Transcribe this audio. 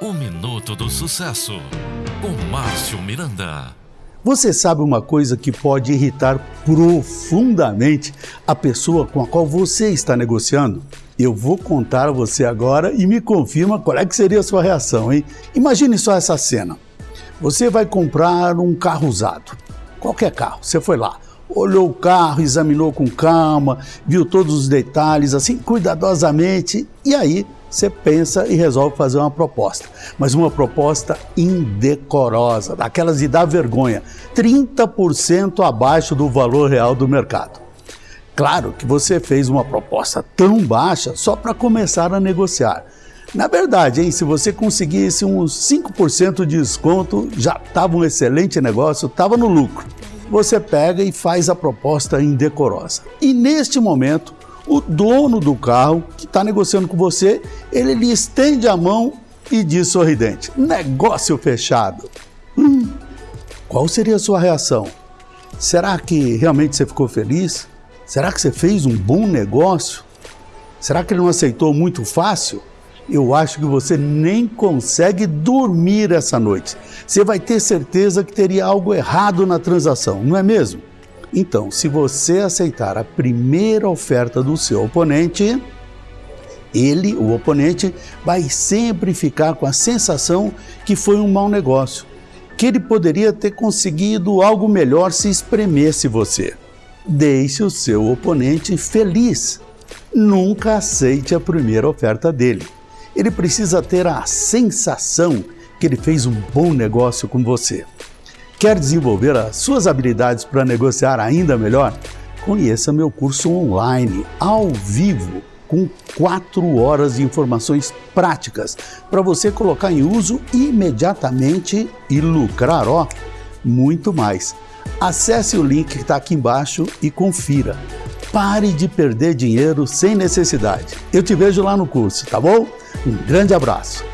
O Minuto do Sucesso, com Márcio Miranda. Você sabe uma coisa que pode irritar profundamente a pessoa com a qual você está negociando? Eu vou contar a você agora e me confirma qual é que seria a sua reação, hein? Imagine só essa cena. Você vai comprar um carro usado, qualquer carro, você foi lá, olhou o carro, examinou com calma, viu todos os detalhes, assim, cuidadosamente, e aí você pensa e resolve fazer uma proposta. Mas uma proposta indecorosa, daquelas de dar vergonha, 30% abaixo do valor real do mercado. Claro que você fez uma proposta tão baixa só para começar a negociar. Na verdade, hein, se você conseguisse uns 5% de desconto, já estava um excelente negócio, estava no lucro. Você pega e faz a proposta indecorosa. E neste momento, o dono do carro que está negociando com você, ele lhe estende a mão e diz sorridente: negócio fechado. Hum, qual seria a sua reação? Será que realmente você ficou feliz? Será que você fez um bom negócio? Será que ele não aceitou muito fácil? Eu acho que você nem consegue dormir essa noite. Você vai ter certeza que teria algo errado na transação, não é mesmo? Então, se você aceitar a primeira oferta do seu oponente, ele, o oponente, vai sempre ficar com a sensação que foi um mau negócio, que ele poderia ter conseguido algo melhor se espremesse você. Deixe o seu oponente feliz. Nunca aceite a primeira oferta dele. Ele precisa ter a sensação que ele fez um bom negócio com você. Quer desenvolver as suas habilidades para negociar ainda melhor? Conheça meu curso online, ao vivo, com quatro horas de informações práticas para você colocar em uso imediatamente e lucrar, ó, muito mais. Acesse o link que está aqui embaixo e confira. Pare de perder dinheiro sem necessidade. Eu te vejo lá no curso, tá bom? Um grande abraço.